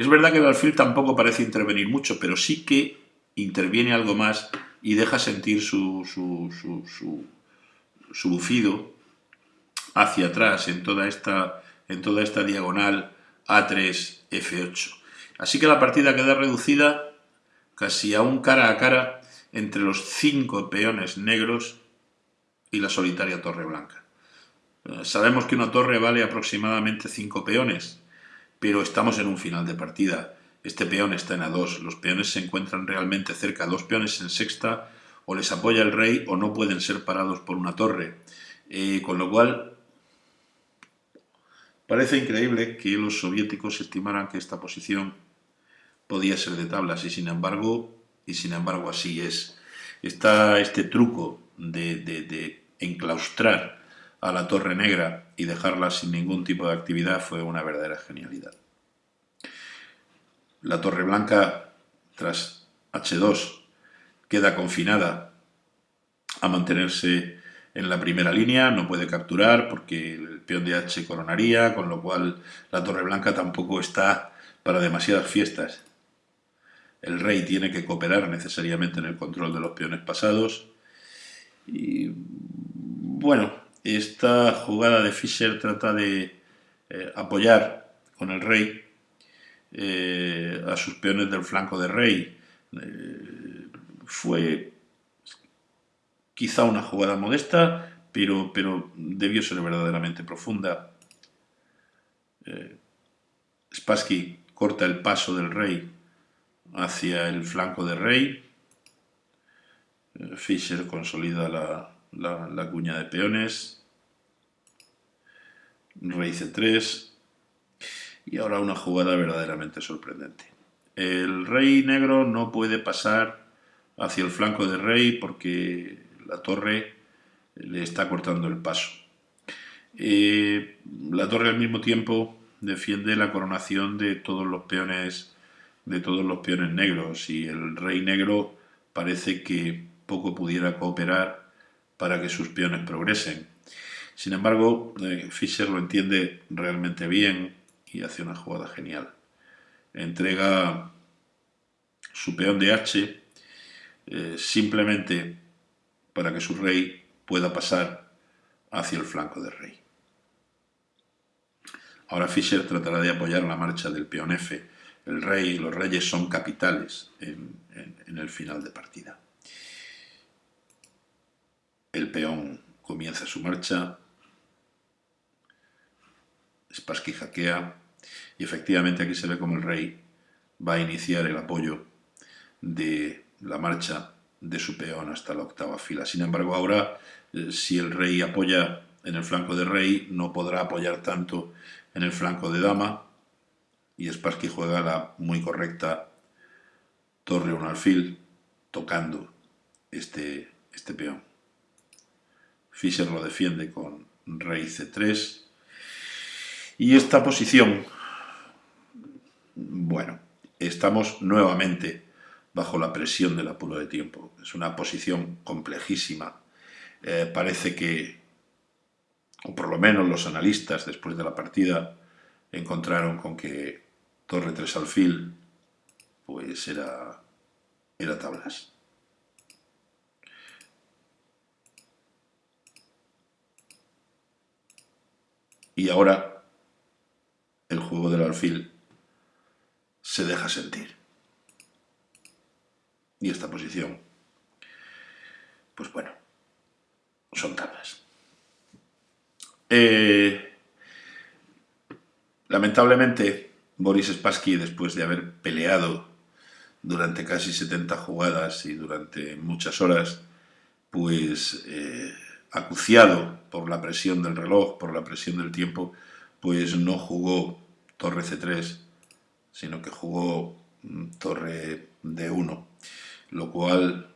Es verdad que el alfil tampoco parece intervenir mucho, pero sí que interviene algo más y deja sentir su, su, su, su bufido hacia atrás en toda esta, en toda esta diagonal A3, F8. Así que la partida queda reducida casi a un cara a cara entre los cinco peones negros y la solitaria torre blanca. Eh, sabemos que una torre vale aproximadamente cinco peones, pero estamos en un final de partida. Este peón está en A2, los peones se encuentran realmente cerca, dos peones en sexta, o les apoya el rey o no pueden ser parados por una torre. Eh, con lo cual, parece increíble que los soviéticos estimaran que esta posición podía ser de tablas y sin embargo, y sin embargo así es. Está este truco de, de enclaustrar a la Torre Negra y dejarla sin ningún tipo de actividad fue una verdadera genialidad. La Torre Blanca, tras H2, queda confinada a mantenerse en la primera línea, no puede capturar porque el peón de H coronaría, con lo cual la Torre Blanca tampoco está para demasiadas fiestas. El rey tiene que cooperar necesariamente en el control de los peones pasados. Y bueno, esta jugada de Fischer trata de eh, apoyar con el rey eh, a sus peones del flanco de rey. Eh, fue quizá una jugada modesta, pero, pero debió ser verdaderamente profunda. Spassky corta el paso del rey hacia el flanco de rey. Fischer consolida la, la, cuña de peones, rey c3 y ahora una jugada verdaderamente sorprendente. El rey negro no puede pasar hacia el flanco de rey porque la torre le está cortando el paso. Eh, la torre al mismo tiempo defiende la coronación de todos los peones de todos los peones negros y el rey negro parece que poco pudiera cooperar para que sus peones progresen. Sin embargo, eh, Fischer lo entiende realmente bien y hace una jugada genial. Entrega su peón de H eh, simplemente para que su rey pueda pasar hacia el flanco del rey. Ahora Fischer tratará de apoyar la marcha del peón F. El rey y los reyes son capitales en el final de partida. El peón comienza su marcha, Spassky jaquea y efectivamente aquí se ve como el rey va a iniciar el apoyo de la marcha de su peón hasta la octava fila. Sin embargo, ahora, eh, si el rey apoya en el flanco de rey, no podrá apoyar tanto en el flanco de dama, y Spassky juega la muy correcta torre un alfil, tocando este, este peón. Fischer lo defiende con rey c3. Y esta posición, bueno, estamos nuevamente bajo la presión del apuro de tiempo. Es una posición complejísima. Eh, parece que, o por lo menos los analistas después de la partida, encontraron con que torre 3 alfil pues era, era tablas. Y ahora el juego del alfil se deja sentir. Y esta posición, pues bueno, son tablas. Eh, lamentablemente, Boris Spassky, después de haber peleado durante casi 70 jugadas y durante muchas horas, pues eh, acuciado por la presión del reloj, por la presión del tiempo, pues no jugó torre C3, sino que jugó mm, torre D1, lo cual,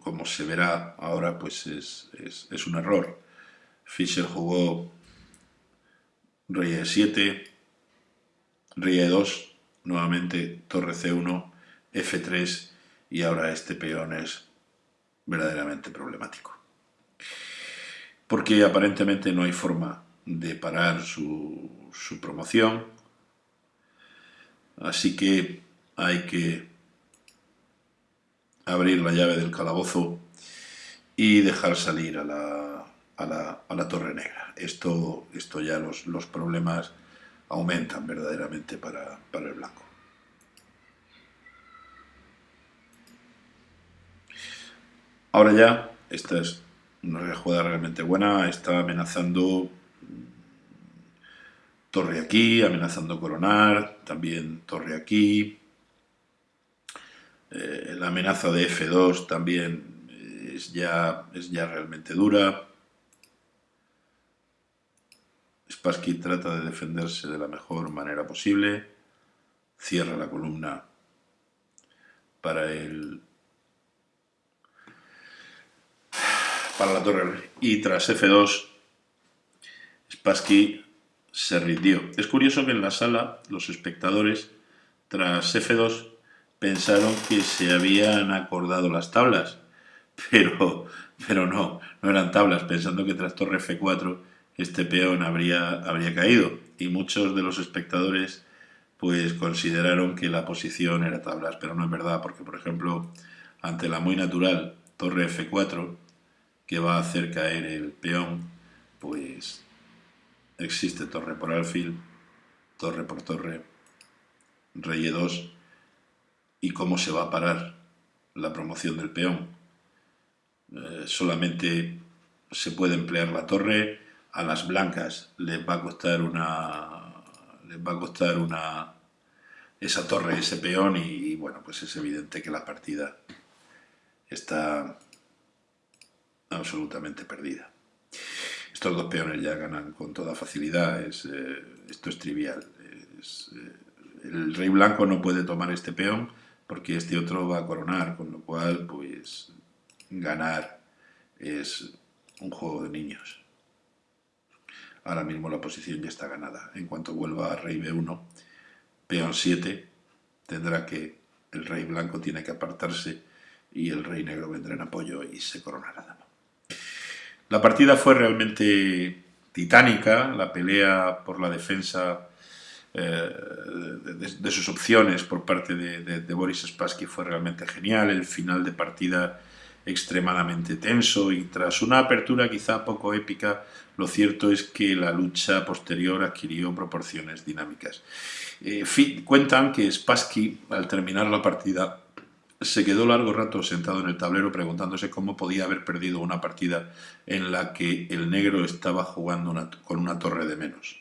como se verá ahora, pues es, es un error. Fischer jugó rey E7, rey E2, nuevamente torre C1, F3 y ahora este peón es verdaderamente problemático porque aparentemente no hay forma de parar su, promoción. Así que hay que abrir la llave del calabozo y dejar salir a la, a la, Torre Negra. Esto, esto ya los, los problemas aumentan verdaderamente para, para el blanco. Ahora ya, esta es una jugada realmente buena, está amenazando torre aquí, amenazando coronar, también torre aquí. Eh, la amenaza de F2 también es ya, es ya realmente dura. Spassky trata de defenderse de la mejor manera posible. Cierra la columna para el para la torre y tras F2 Spassky se rindió. Es curioso que en la sala los espectadores tras F2 pensaron que se habían acordado las tablas, pero, pero no, no eran tablas, pensando que tras torre F4 este peón habría, habría caído. Y muchos de los espectadores pues consideraron que la posición era tablas, pero no es verdad, porque por ejemplo, ante la muy natural torre F4, que va a hacer caer el peón, pues existe torre por alfil, torre por torre, rey E2, y cómo se va a parar la promoción del peón. Eh, solamente se puede emplear la torre, a las blancas les va a costar una les va a costar una esa torre, ese peón y bueno, pues es evidente que la partida está absolutamente perdida. Estos dos peones ya ganan con toda facilidad, eh, esto es trivial. Eh, el rey blanco no puede tomar este peón porque este otro va a coronar, con lo cual pues ganar es un juego de niños. Ahora mismo la posición ya está ganada. En cuanto vuelva a rey b1, peón 7, tendrá que, el rey blanco tiene que apartarse y el rey negro vendrá en apoyo y se coronará. La partida fue realmente titánica, la pelea por la defensa eh, de, sus opciones por parte de, Boris Spassky fue realmente genial, el final de partida extremadamente tenso y tras una apertura quizá poco épica, lo cierto es que la lucha posterior adquirió proporciones dinámicas. Eh, cuentan que Spassky, al terminar la partida, se quedó largo rato sentado en el tablero preguntándose cómo podía haber perdido una partida en la que el negro estaba jugando con una torre de menos.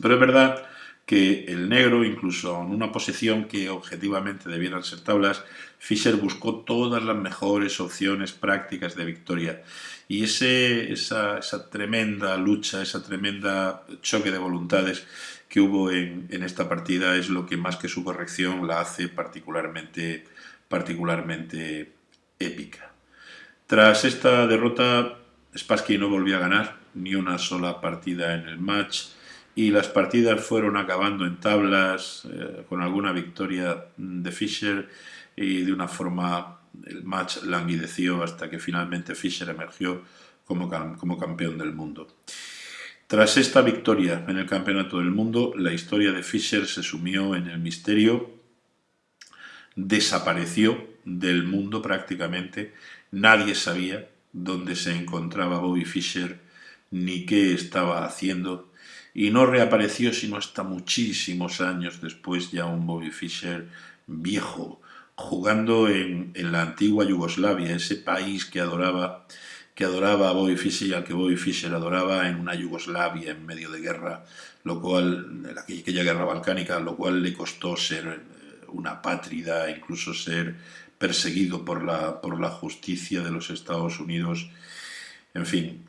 Pero es verdad que el negro, incluso en una posición que objetivamente debieran ser tablas, Fischer buscó todas las mejores opciones prácticas de victoria. Y ese, esa, tremenda lucha, esa tremenda choque de voluntades que hubo en, en esta partida es lo que más que su corrección la hace particularmente particularmente épica. Tras esta derrota, Spassky no volvió a ganar ni una sola partida en el match y las partidas fueron acabando en tablas eh, con alguna victoria de Fischer y de una forma el match languideció hasta que finalmente Fischer emergió como, como campeón del mundo. Tras esta victoria en el Campeonato del Mundo, la historia de Fischer se sumió en el misterio desapareció del mundo prácticamente. Nadie sabía dónde se encontraba Bobby Fischer ni qué estaba haciendo y no reapareció sino hasta muchísimos años después ya un Bobby Fischer viejo, jugando en, la antigua Yugoslavia, ese país que adoraba que adoraba a Bobby Fischer y al que Bobby Fischer adoraba en una Yugoslavia en medio de guerra, lo cual, aquella guerra balcánica, lo cual le costó ser una pátrida, incluso ser perseguido por la, por la justicia de los Estados Unidos. En fin,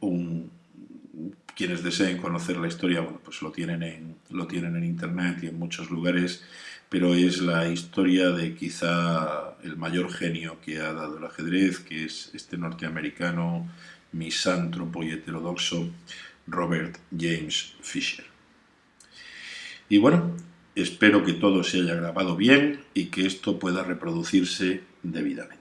quienes deseen conocer la historia, bueno, pues lo tienen, en, lo tienen en internet y en muchos lugares, pero es la historia de quizá el mayor genio que ha dado el ajedrez, que es este norteamericano misántropo y heterodoxo Robert James Fisher. Y bueno, Espero que todo se haya grabado bien y que esto pueda reproducirse debidamente.